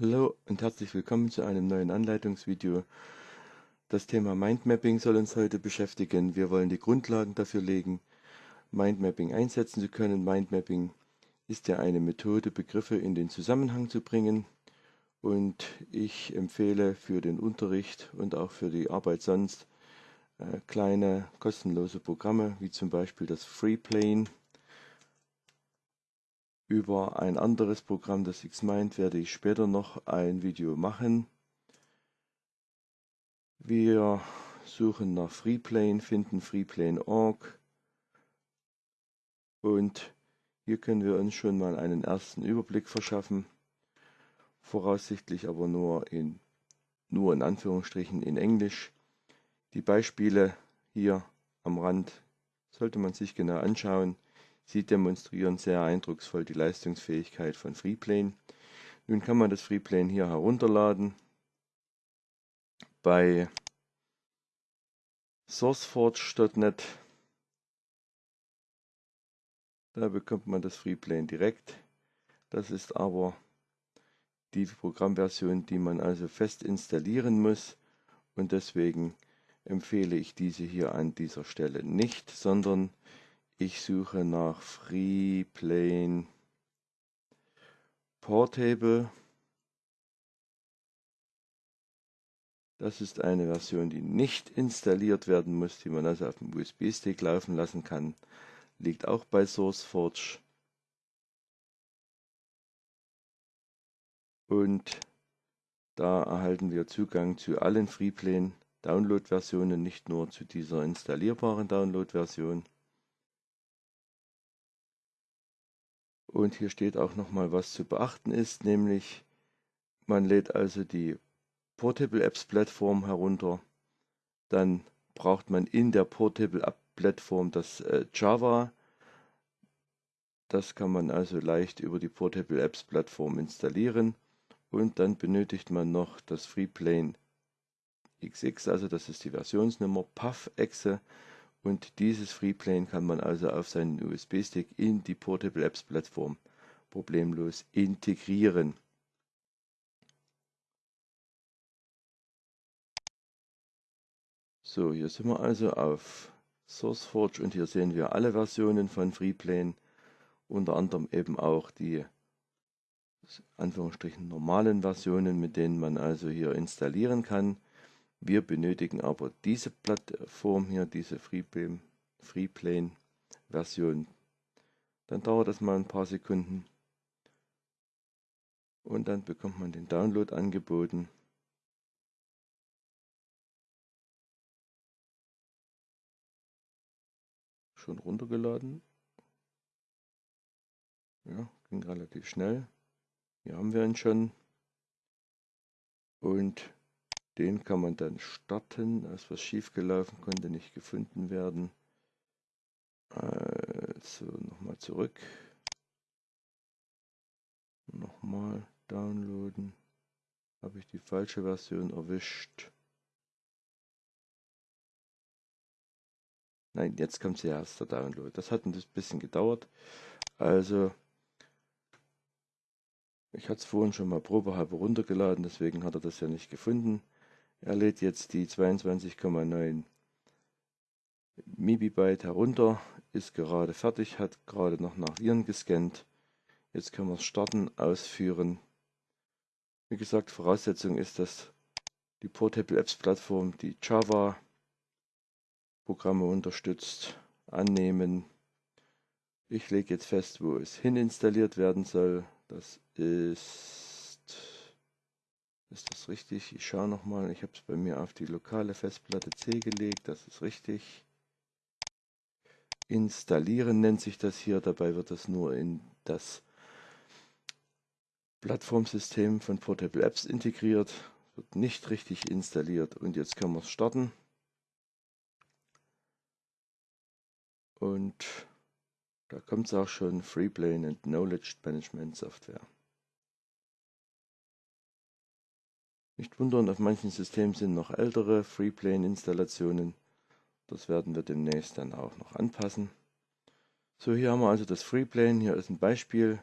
Hallo und herzlich willkommen zu einem neuen Anleitungsvideo. Das Thema Mindmapping soll uns heute beschäftigen. Wir wollen die Grundlagen dafür legen, Mindmapping einsetzen zu können. Mindmapping ist ja eine Methode, Begriffe in den Zusammenhang zu bringen. Und ich empfehle für den Unterricht und auch für die Arbeit sonst äh, kleine kostenlose Programme, wie zum Beispiel das FreePlane über ein anderes Programm, das Xmind, werde ich später noch ein Video machen. Wir suchen nach Freeplane, finden freeplane.org und hier können wir uns schon mal einen ersten Überblick verschaffen, voraussichtlich aber nur in, nur in Anführungsstrichen in Englisch. Die Beispiele hier am Rand sollte man sich genau anschauen. Sie demonstrieren sehr eindrucksvoll die Leistungsfähigkeit von Freeplane. Nun kann man das Freeplane hier herunterladen. Bei sourceforge.net da bekommt man das Freeplane direkt. Das ist aber die Programmversion, die man also fest installieren muss und deswegen empfehle ich diese hier an dieser Stelle nicht, sondern ich suche nach FreePlane Portable. Das ist eine Version, die nicht installiert werden muss, die man also auf dem USB-Stick laufen lassen kann. Liegt auch bei SourceForge. Und da erhalten wir Zugang zu allen FreePlane Download-Versionen, nicht nur zu dieser installierbaren Download-Version. Und hier steht auch nochmal, was zu beachten ist, nämlich man lädt also die Portable Apps Plattform herunter. Dann braucht man in der Portable App Plattform das äh, Java. Das kann man also leicht über die Portable Apps Plattform installieren. Und dann benötigt man noch das Freeplane XX, also das ist die Versionsnummer, PAF-Exe und dieses Freeplane kann man also auf seinen USB-Stick in die Portable Apps Plattform problemlos integrieren. So, hier sind wir also auf SourceForge und hier sehen wir alle Versionen von Freeplane, unter anderem eben auch die Anführungsstrichen normalen Versionen, mit denen man also hier installieren kann. Wir benötigen aber diese Plattform hier, diese Freeplane, Freeplane Version. Dann dauert das mal ein paar Sekunden. Und dann bekommt man den Download angeboten. Schon runtergeladen. Ja, ging relativ schnell. Hier haben wir ihn schon. Und den kann man dann starten. Ist was schiefgelaufen, konnte nicht gefunden werden. Also nochmal zurück. Nochmal downloaden. Habe ich die falsche Version erwischt. Nein, jetzt kommt zuerst der Download. Das hat ein bisschen gedauert. Also, ich hatte es vorhin schon mal probehalber runtergeladen, deswegen hat er das ja nicht gefunden. Er lädt jetzt die 22,9 MB herunter, ist gerade fertig, hat gerade noch nach Viren gescannt. Jetzt können wir es starten, ausführen. Wie gesagt, Voraussetzung ist, dass die Portable Apps Plattform die Java Programme unterstützt. Annehmen. Ich lege jetzt fest, wo es hin installiert werden soll. Das ist ist das richtig? Ich schaue nochmal. Ich habe es bei mir auf die lokale Festplatte C gelegt. Das ist richtig. Installieren nennt sich das hier. Dabei wird das nur in das Plattformsystem von Portable Apps integriert. Wird nicht richtig installiert. Und jetzt können wir es starten. Und da kommt es auch schon Freeplane and Knowledge Management Software. Nicht wundern, auf manchen Systemen sind noch ältere Freeplane-Installationen. Das werden wir demnächst dann auch noch anpassen. So, hier haben wir also das Freeplane. Hier ist ein Beispiel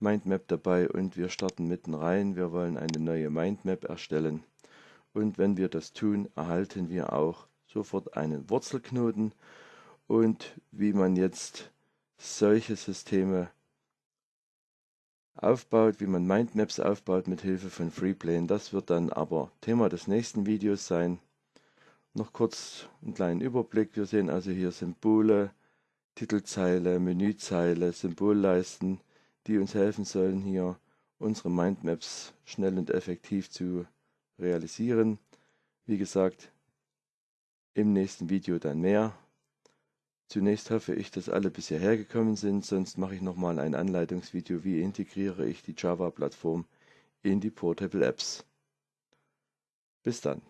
Mindmap dabei und wir starten mitten rein. Wir wollen eine neue Mindmap erstellen. Und wenn wir das tun, erhalten wir auch sofort einen Wurzelknoten und wie man jetzt solche Systeme aufbaut, wie man Mindmaps aufbaut mit Hilfe von Freeplane. Das wird dann aber Thema des nächsten Videos sein. Noch kurz einen kleinen Überblick. Wir sehen also hier Symbole, Titelzeile, Menüzeile, Symbolleisten, die uns helfen sollen, hier unsere Mindmaps schnell und effektiv zu realisieren. Wie gesagt, im nächsten Video dann mehr. Zunächst hoffe ich, dass alle bisher hergekommen sind, sonst mache ich nochmal ein Anleitungsvideo, wie integriere ich die Java-Plattform in die Portable Apps. Bis dann.